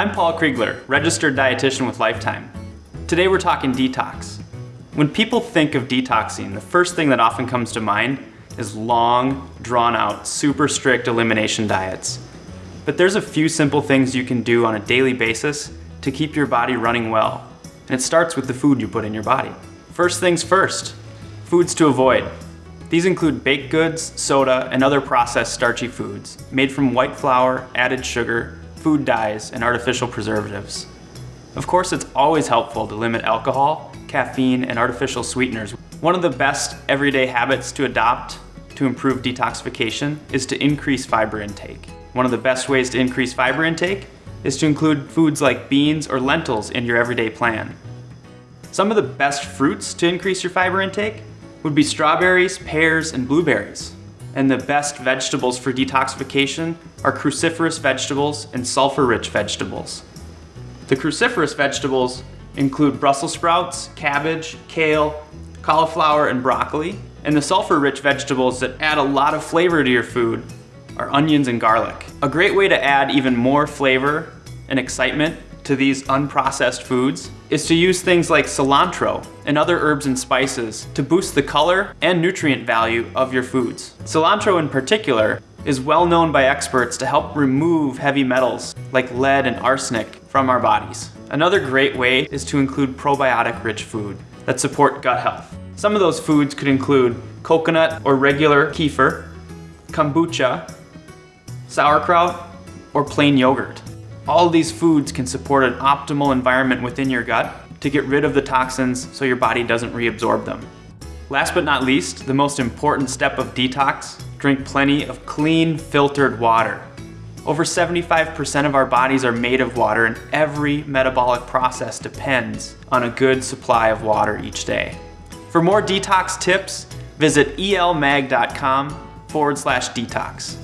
I'm Paul Kriegler, registered dietitian with Lifetime. Today we're talking detox. When people think of detoxing, the first thing that often comes to mind is long, drawn out, super strict elimination diets. But there's a few simple things you can do on a daily basis to keep your body running well. And it starts with the food you put in your body. First things first, foods to avoid. These include baked goods, soda, and other processed starchy foods made from white flour, added sugar, food dyes, and artificial preservatives. Of course, it's always helpful to limit alcohol, caffeine, and artificial sweeteners. One of the best everyday habits to adopt to improve detoxification is to increase fiber intake. One of the best ways to increase fiber intake is to include foods like beans or lentils in your everyday plan. Some of the best fruits to increase your fiber intake would be strawberries, pears, and blueberries. And the best vegetables for detoxification are cruciferous vegetables and sulfur-rich vegetables. The cruciferous vegetables include Brussels sprouts, cabbage, kale, cauliflower, and broccoli. And the sulfur-rich vegetables that add a lot of flavor to your food are onions and garlic. A great way to add even more flavor and excitement to these unprocessed foods is to use things like cilantro and other herbs and spices to boost the color and nutrient value of your foods. Cilantro in particular is well known by experts to help remove heavy metals like lead and arsenic from our bodies. Another great way is to include probiotic rich food that support gut health. Some of those foods could include coconut or regular kefir, kombucha, sauerkraut, or plain yogurt. All these foods can support an optimal environment within your gut to get rid of the toxins so your body doesn't reabsorb them. Last but not least, the most important step of detox, drink plenty of clean, filtered water. Over 75% of our bodies are made of water and every metabolic process depends on a good supply of water each day. For more detox tips, visit elmag.com forward slash detox.